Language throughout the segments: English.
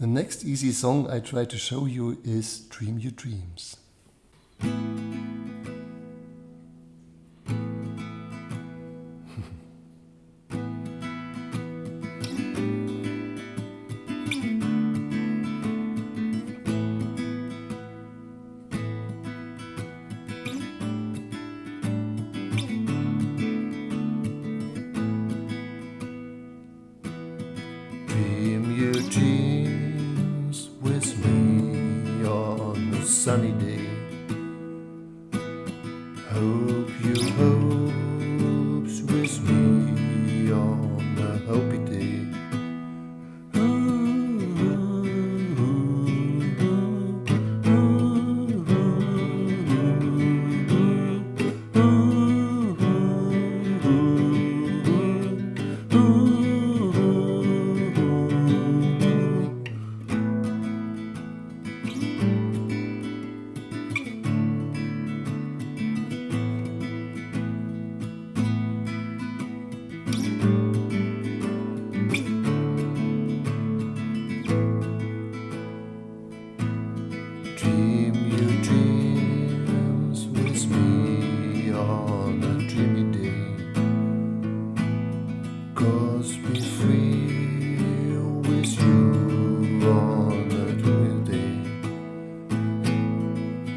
The next easy song I try to show you is Dream Your Dreams. Dream sunny day. Hope you hopes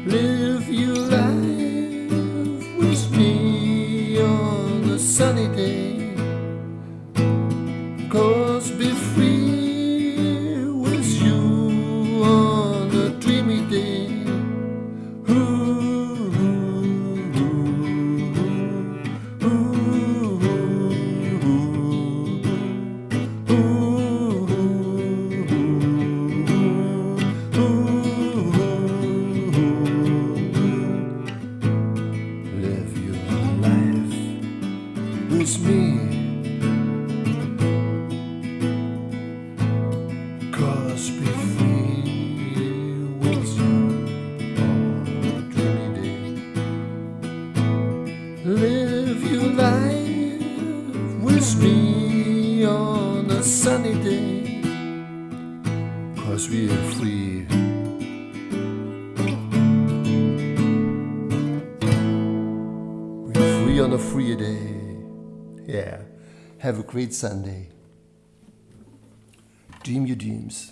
Live your life with me on a sunny day. With me. Cause be free with you on a dreamy day. Live your life with me on a sunny day. Cause we are free. We're free on a free day. Yeah. Have a great Sunday. Dream your dreams.